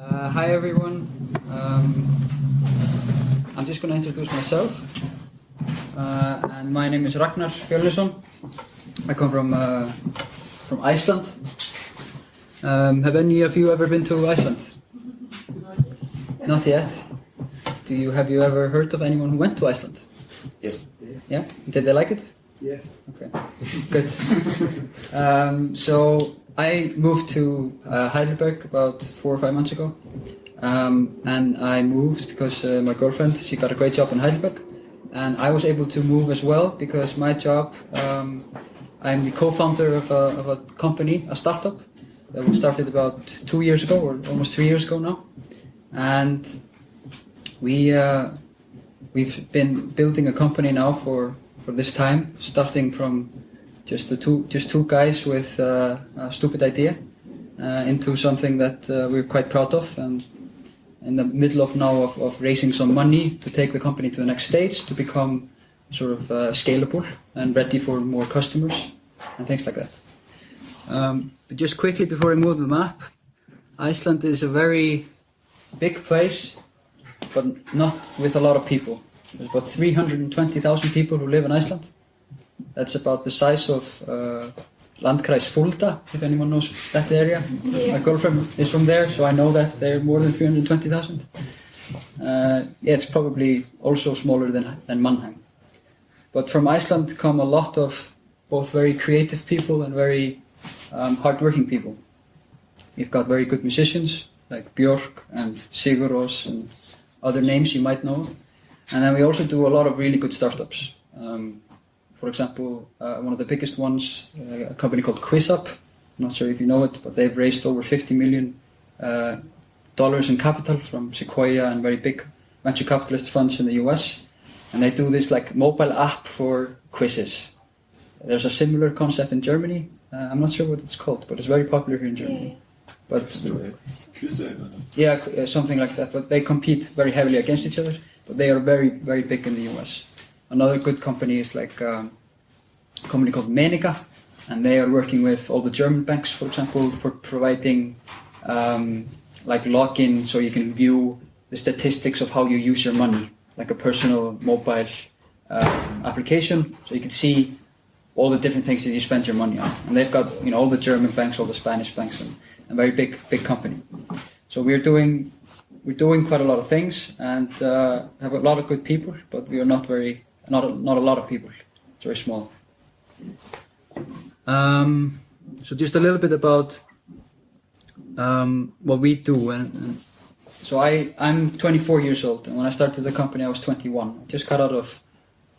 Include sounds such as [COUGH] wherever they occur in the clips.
Uh, hi everyone. Um, I'm just going to introduce myself. Uh, and my name is Ragnar Fjölnisson. I come from uh, from Iceland. Um, have any of you ever been to Iceland? Not yet. Do you have you ever heard of anyone who went to Iceland? Yes. Yeah. Did they like it? Yes. Okay, good. [LAUGHS] um, so I moved to uh, Heidelberg about four or five months ago, um, and I moved because uh, my girlfriend she got a great job in Heidelberg, and I was able to move as well because my job. Um, I'm the co-founder of a, of a company, a startup that was started about two years ago or almost three years ago now, and we uh, we've been building a company now for for this time, starting from just the two just two guys with uh, a stupid idea uh, into something that uh, we're quite proud of and in the middle of now of, of raising some money to take the company to the next stage to become sort of uh, scalable and ready for more customers and things like that. Um, but just quickly before I move the map, Iceland is a very big place, but not with a lot of people. There's about 320,000 people who live in Iceland. That's about the size of uh, Landkreis Fulda, if anyone knows that area. Yeah. My girlfriend is from there, so I know that they're more than 320,000. Uh, yeah, it's probably also smaller than, than Mannheim. But from Iceland come a lot of both very creative people and very um, hardworking people. You've got very good musicians like Björk and Sigur Rós and other names you might know. And then we also do a lot of really good startups. Um, for example, uh, one of the biggest ones, uh, a company called QuizUp. I'm not sure if you know it, but they've raised over 50 million uh, dollars in capital from Sequoia and very big venture capitalist funds in the US. And they do this like mobile app for quizzes. There's a similar concept in Germany. Uh, I'm not sure what it's called, but it's very popular here in Germany. But yeah, uh, something like that. But they compete very heavily against each other. But they are very, very big in the US. Another good company is like um, a company called Meniga, and they are working with all the German banks, for example, for providing um, like login so you can view the statistics of how you use your money, like a personal mobile um, application, so you can see all the different things that you spend your money on. And they've got you know all the German banks, all the Spanish banks, and a very big, big company. So we're doing we're doing quite a lot of things and uh, have a lot of good people, but we are not very not a, not a lot of people. It's very small. Um, so just a little bit about um, what we do. And, and so I I'm 24 years old, and when I started the company, I was 21. Just got out of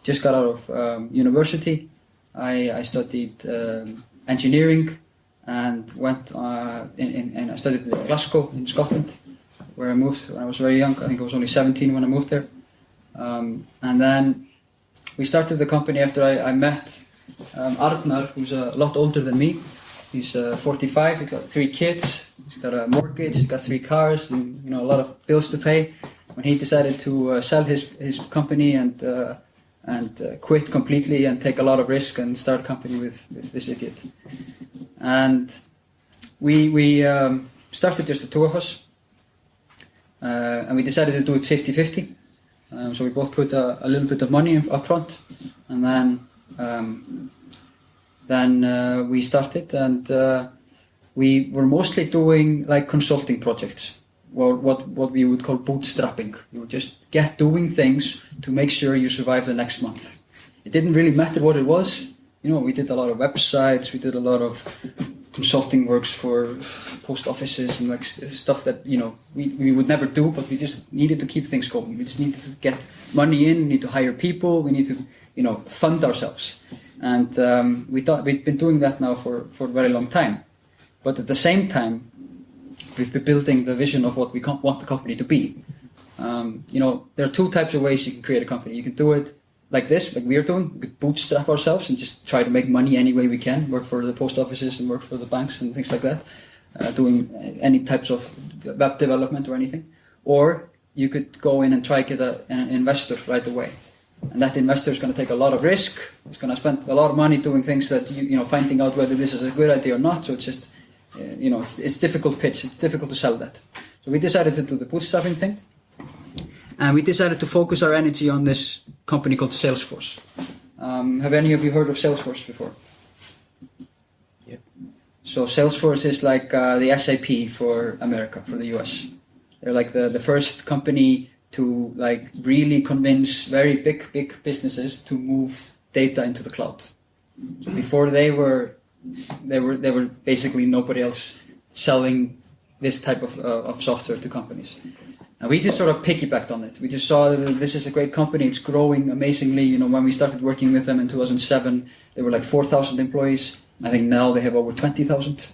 just got out of um, university. I I studied um, engineering and went uh, in, in, and I studied in Glasgow in Scotland where I moved when I was very young. I think I was only 17 when I moved there. Um, and then we started the company after I, I met um, Arnar, who's a lot older than me. He's uh, 45. He's got three kids. He's got a mortgage. He's got three cars, and you know a lot of bills to pay. When he decided to uh, sell his his company and uh, and uh, quit completely and take a lot of risk and start a company with, with this idiot. And we we um, started just the two of us. Uh, and we decided to do it 50-50. Um, so we both put a, a, little bit of money up front, and then um, then uh, we started, and uh, we were mostly doing like consulting projects, or what what we would call bootstrapping. You would just get doing things to make sure you survive the next month. It didn't really matter what it was. You know, we did a lot of websites, we did a lot of consulting works for post offices and like stuff that you know we, we would never do but we just needed to keep things going. We just needed to get money in we need to hire people we need to you know fund ourselves. And um, we thought we've been doing that now for for a very long time. But at the same time we've been building the vision of what we want the company to be. Um, you know there are two types of ways you can create a company. You can do it like this, like we're doing, we could bootstrap ourselves and just try to make money any way we can, work for the post offices and work for the banks and things like that, uh, doing any types of web development or anything. Or you could go in and try to get a, an investor right away. And that investor is going to take a lot of risk. He's going to spend a lot of money doing things that, you, you know, finding out whether this is a good idea or not. So it's just, uh, you know, it's, it's difficult pitch. It's difficult to sell that. So we decided to do the bootstrapping thing, and we decided to focus our energy on this company called Salesforce. Um, have any of you heard of Salesforce before? Yeah. So Salesforce is like uh, the SAP for America, for the US. They're like the, the first company to like really convince very big big businesses to move data into the cloud. So before they were they were they were basically nobody else selling this type of, uh, of software to companies. And we just sort of piggybacked on it. We just saw that this is a great company. It's growing amazingly. You know, when we started working with them in 2007, they were like 4,000 employees. I think now they have over 20,000.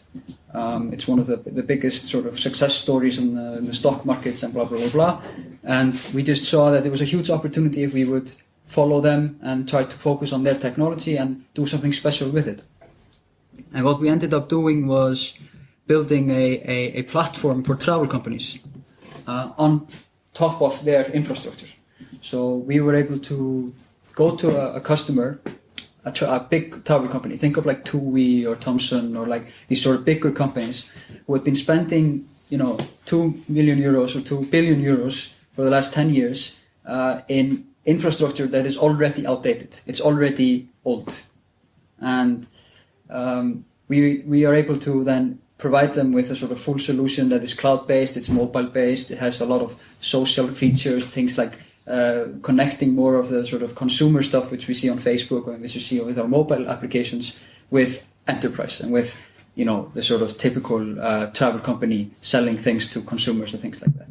Um, it's one of the, the biggest sort of success stories in the, in the stock markets and blah, blah, blah, blah. And we just saw that there was a huge opportunity if we would follow them and try to focus on their technology and do something special with it. And what we ended up doing was building a, a, a platform for travel companies on top of their infrastructure. So we were able to go to a, a customer, a, a big travel company. Think of like TUI or Thomson or like these sort of bigger companies who had been spending, you know, two million euros or two billion euros for the last ten years uh, in infrastructure that is already outdated. It's already old, and um, we we are able to then provide them with a sort of full solution that is cloud based, it's mobile based, it has a lot of social features, things like uh, connecting more of the sort of consumer stuff which we see on Facebook and which we see with our mobile applications with enterprise and with you know the sort of typical uh, travel company selling things to consumers and things like that.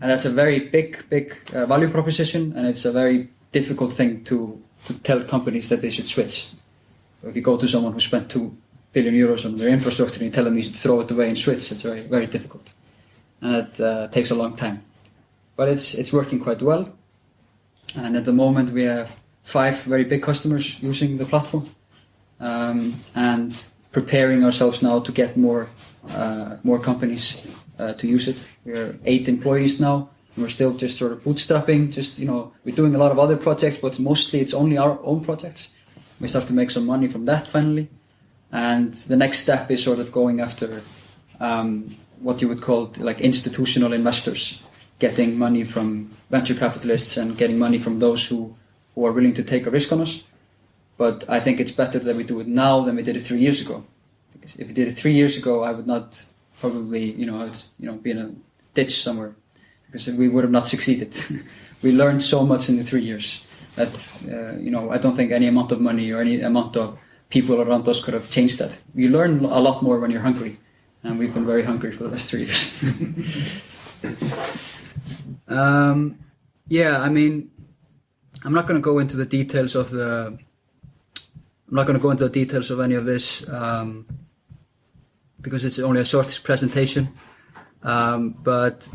And that's a very big, big uh, value proposition, and it's a very difficult thing to to tell companies that they should switch. If you go to someone who spent two billion euros on their infrastructure and you tell them you throw it away and switch, it's very, very difficult. And it uh, takes a long time. But it's, it's working quite well. And at the moment we have five very big customers using the platform um, and preparing ourselves now to get more, uh, more companies uh, to use it. We're eight employees now. And we're still just sort of bootstrapping, just, you know, we're doing a lot of other projects, but mostly it's only our own projects. We start to make some money from that finally and the next step is sort of going after um, what you would call like institutional investors, getting money from venture capitalists and getting money from those who, who are willing to take a risk on us. But I think it's better that we do it now than we did it three years ago. Because if we did it three years ago, I would not probably, you know, it's, you know, be in a ditch somewhere because we would have not succeeded. [LAUGHS] we learned so much in the three years that, uh, you know, I don't think any amount of money or any amount of people around us could have changed that. You learn a lot more when you're hungry, and we've been very hungry for the last three years. [LAUGHS] um, yeah, I mean, I'm not going to go into the details of the. I'm not going to go into the details of any of this um, because it's only a short presentation. Um, but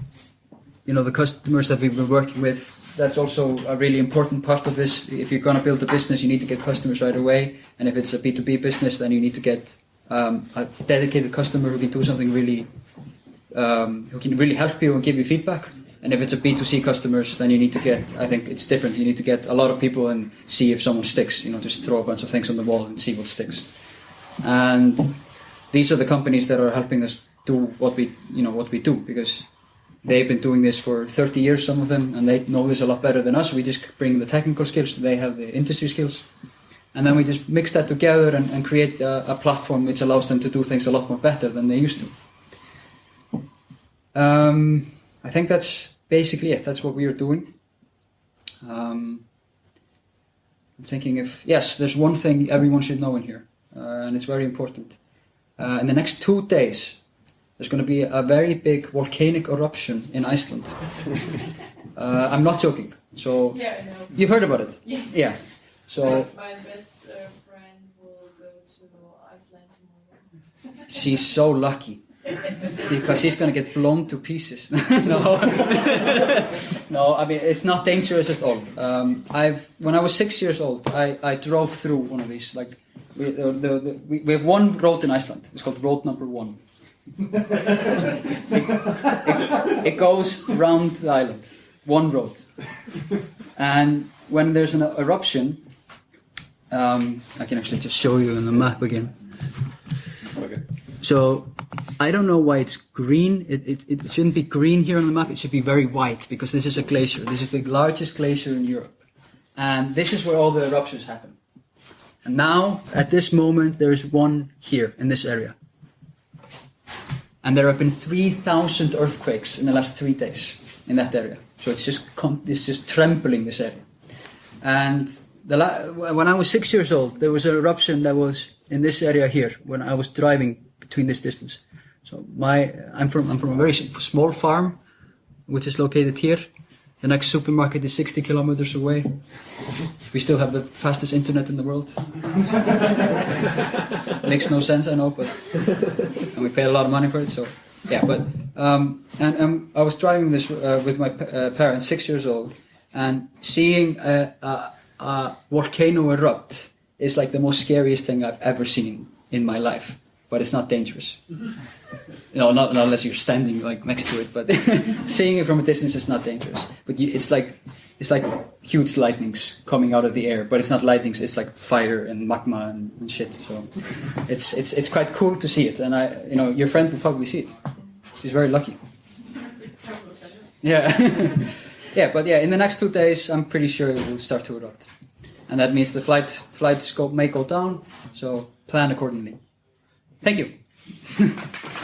you know, the customers that we've been working with that's also a really important part of this. If you're going to build a business, you need to get customers right away. And if it's a B2B business, then you need to get um, a dedicated customer who can do something really, um, who can really help you and give you feedback. And if it's a B2C customers, then you need to get, I think it's different. You need to get a lot of people and see if someone sticks, you know, just throw a bunch of things on the wall and see what sticks. And these are the companies that are helping us do what we, you know, what we do because they've been doing this for 30 years, some of them, and they know this a lot better than us. We just bring the technical skills, they have the industry skills. And then we just mix that together and, and create a, a, platform which allows them to do things a lot more better than they used to. Um, I think that's basically it. That's what we are doing. Um, I'm thinking if, yes, there's one thing everyone should know in here, uh, and it's very important. Uh, in the next two days, there's going to be a very big volcanic eruption in Iceland. [LAUGHS] uh, I'm not joking. So yeah, no. you've heard about it. Yes. Yeah. So my best uh, friend will go to Iceland tomorrow. [LAUGHS] she's so lucky because she's going to get blown to pieces. [LAUGHS] no, no. I mean it's not dangerous at all. Um, I've when I was six years old, I, I drove through one of these. Like we, the, the, the, we, we have one road in Iceland. It's called Road Number One it, it, goes round the island, one road. And when there's an eruption, um, I can actually just show you on the map again. Okay. So I don't know why it's green. It, it, it shouldn't be green here on the map. It should be very white because this is a glacier. This is the largest glacier in Europe. And this is where all the eruptions happen. And now, at this moment, there is one here in this area. And there have been 3,000 earthquakes in the last three days in that area. So it's just, it's just trampling this area. And when I was six years old, there was an eruption that was in this area here when I was driving between this distance. So my, I'm from, I'm from a very small farm, which is located here. The next supermarket is 60 kilometers away. We still have the fastest internet in the world. [LAUGHS] Makes no sense, I know, but and we pay a lot of money for it. So yeah, but um, and um, I was driving this uh, with my uh, parents, six years old, and seeing a, a, a volcano erupt is like the most scariest thing I've ever seen in my life. But it's not dangerous. [LAUGHS] No, not, not unless you're standing like next to it. But [LAUGHS] seeing it from a distance is not dangerous. But you, it's like it's like huge lightnings coming out of the air. But it's not lightnings. It's like fire and magma and, and shit. So it's it's it's quite cool to see it. And I, you know, your friend will probably see it. She's very lucky. Yeah, [LAUGHS] yeah. But yeah, in the next two days, I'm pretty sure it will start to erupt, and that means the flight flight scope may go down. So plan accordingly. Thank you. [LAUGHS]